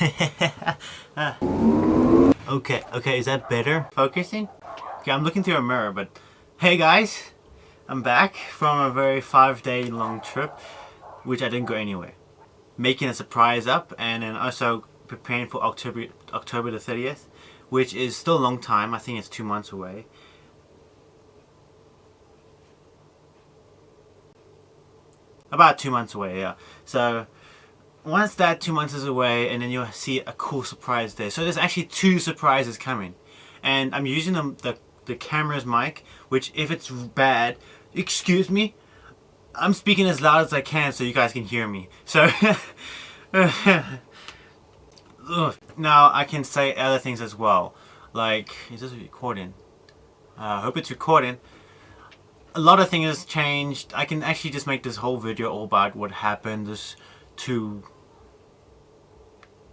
okay, okay, is that better? Focusing? Okay, I'm looking through a mirror, but hey guys, I'm back from a very five day long trip, which I didn't go anywhere. Making a surprise up and then also preparing for October, October the 30th, which is still a long time. I think it's two months away. About two months away, yeah. So once that two months is away and then you'll see a cool surprise there. So there's actually two surprises coming. And I'm using the, the, the camera's mic, which if it's bad, excuse me, I'm speaking as loud as I can so you guys can hear me. So, now I can say other things as well. Like, is this recording? Uh, I hope it's recording a lot of things changed. I can actually just make this whole video all about what happened this two,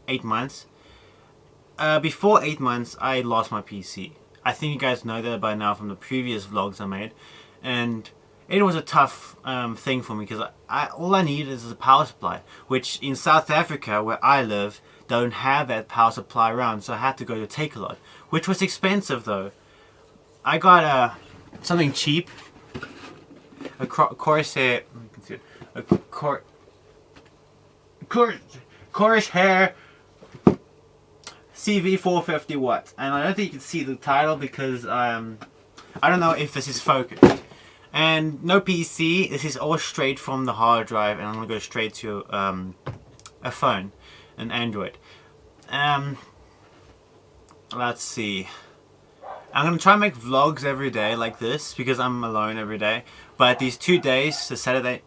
eight months. Uh, before eight months, I lost my PC. I think you guys know that by now from the previous vlogs I made. And it was a tough um, thing for me because all I needed is a power supply. Which in South Africa, where I live, don't have that power supply around. So I had to go to Takealot, Which was expensive though. I got uh, something cheap a Corsair, a cor, cor, hair CV450 watts. And I don't think you can see the title because um, I don't know if this is focused. And no PC, this is all straight from the hard drive and I'm to go straight to um, a phone, an Android. Um, let's see. I'm to try and make vlogs every day like this because I'm alone every day. But these two days, the Saturday,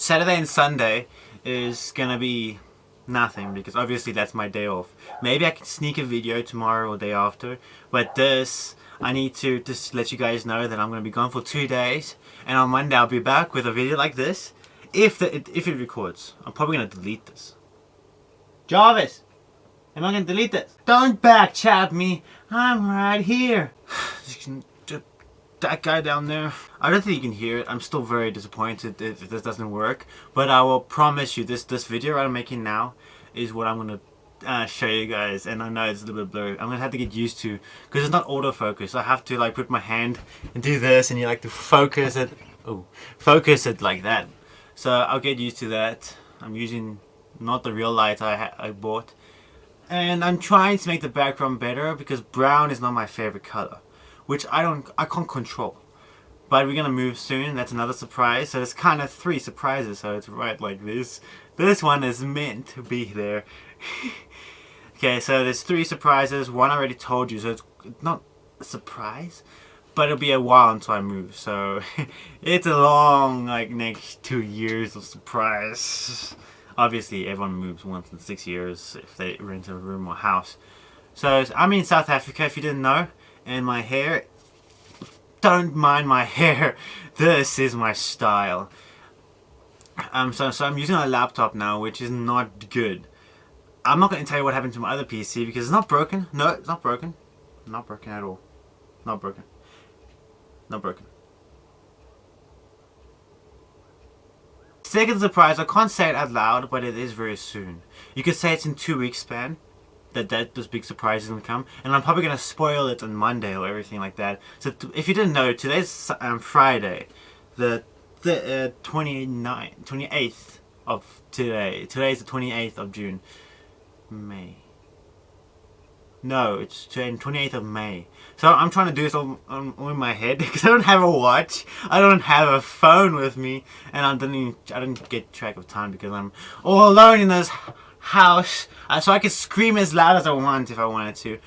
Saturday and Sunday is to be nothing because obviously that's my day off. Maybe I can sneak a video tomorrow or day after. But this, I need to just let you guys know that I'm to be gone for two days. And on Monday I'll be back with a video like this. If, the, if it records. I'm probably to delete this. Jarvis! Am I gonna delete this? Don't back chat me. I'm right here. that guy down there. I don't think you can hear it. I'm still very disappointed if this doesn't work. But I will promise you this this video I'm making now is what I'm gonna uh, show you guys. And I know it's a little bit blurry. I'm gonna have to get used to because it's not autofocus. I have to like put my hand and do this and you like to focus it. Oh focus it like that. So I'll get used to that. I'm using not the real light I, I bought. And I'm trying to make the background better because brown is not my favorite color which I don't I can't control. But we're gonna move soon. That's another surprise. So it's kind of three surprises. So it's right like this. This one is meant to be there. Okay so there's three surprises. One I already told you so it's not a surprise but it'll be a while until I move. So it's a long like next two years of surprise. Obviously everyone moves once in six years if they rent a room or house. So I'm in South Africa if you didn't know and my hair, don't mind my hair, this is my style. Um, so, so I'm using a laptop now which is not good. I'm not going to tell you what happened to my other PC because it's not broken. No, it's not broken. Not broken at all. Not broken. Not broken. Second surprise, I can't say it out loud, but it is very soon. You could say it's in two weeks span that, that those big surprises will come. And I'm probably going to spoil it on Monday or everything like that. So if you didn't know, today's um, Friday, the, the uh, 29th, 28th of today. Today is the 28th of June. May. No, it's 28th of May. So I'm trying to do this all, on, in my head because I don't have a watch. I don't have a phone with me. And I don't, even, I don't get track of time because I'm all alone in this house. Uh, so I can scream as loud as I want if I wanted to.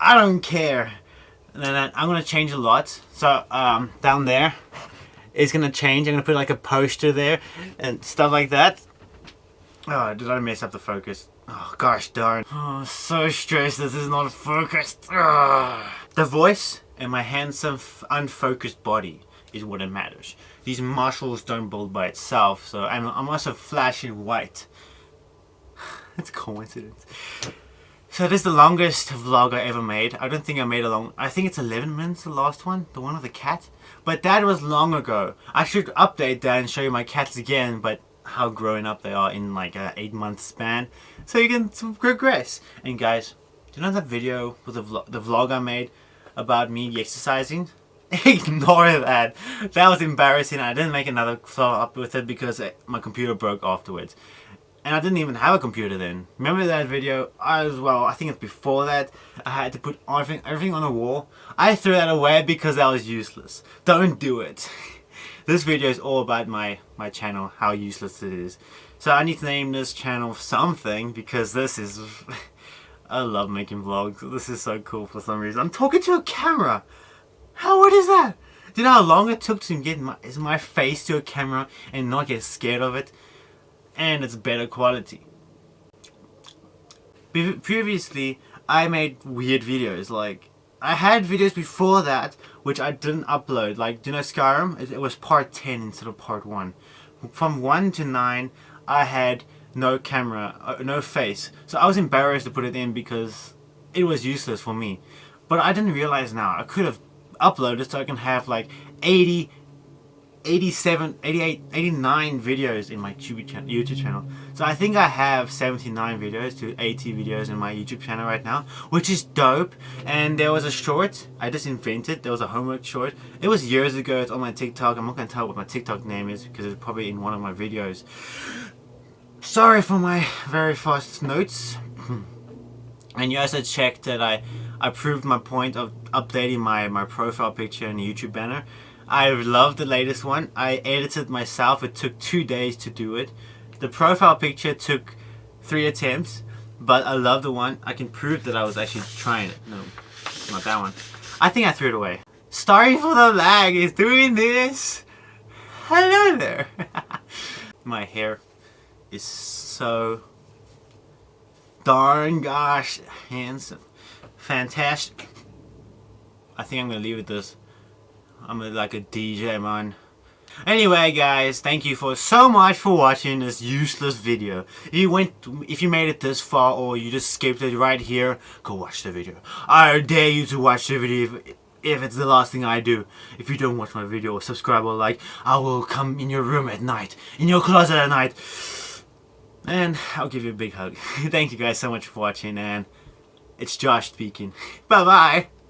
I don't care. And then I'm going to change a lot. So um, down there it's going to change. I'm going to put like a poster there and stuff like that. Oh, did I mess up the focus? Oh, gosh darn. Oh, so stressed this is not focused. Ugh. The voice and my handsome, unfocused body is what it matters. These muscles don't build by itself, so I'm, I'm also flashing white. A coincidence. So this is the longest vlog I ever made. I don't think I made a long... I think it's 11 minutes, the last one. The one of the cat. But that was long ago. I should update that and show you my cats again, but how growing up they are in like an 8 month span so you can progress and guys do you know that video with the vlog, the vlog I made about me exercising ignore that that was embarrassing I didn't make another follow up with it because uh, my computer broke afterwards and I didn't even have a computer then. Remember that video? I was, well, I think it's before that. I had to put everything, everything on the wall. I threw that away because that was useless. Don't do it. this video is all about my, my channel, how useless it is. So I need to name this channel something because this is... I love making vlogs. This is so cool for some reason. I'm talking to a camera. How weird is that? Do you know how long it took to get my, my face to a camera and not get scared of it? And it's better quality. Be previously, I made weird videos, like, I had videos before that, which I didn't upload, like, do you know Skyrim? It, it was part 10 instead of part 1. From 1 to 9, I had no camera, uh, no face, so I was embarrassed to put it in because it was useless for me. But I didn't realize now, I could have uploaded so I can have like 80 87, 88, 89 videos in my YouTube channel. So I think I have 79 videos to 80 videos in my YouTube channel right now, which is dope. And there was a short, I just invented, there was a homework short. It was years ago, it's on my TikTok. I'm not going to tell what my TikTok name is because it's probably in one of my videos. Sorry for my very fast notes. and you also checked that I, I proved my point of updating my, my profile picture in the YouTube banner. I love the latest one. I edited myself. It took two days to do it. The profile picture took three attempts, but I love the one. I can prove that I was actually trying it. No, not that one. I think I threw it away. Sorry for the lag. Is doing this. Hello there. My hair is so darn gosh handsome. Fantastic. I think I'm to leave it this. I'm a, like a DJ man. Anyway guys, thank you for so much for watching this useless video. If you went, if you made it this far or you just skipped it right here, go watch the video. I dare you to watch the video if, if it's the last thing I do. If you don't watch my video or subscribe or like, I will come in your room at night, in your closet at night, and I'll give you a big hug. thank you guys so much for watching and it's Josh speaking. Bye bye!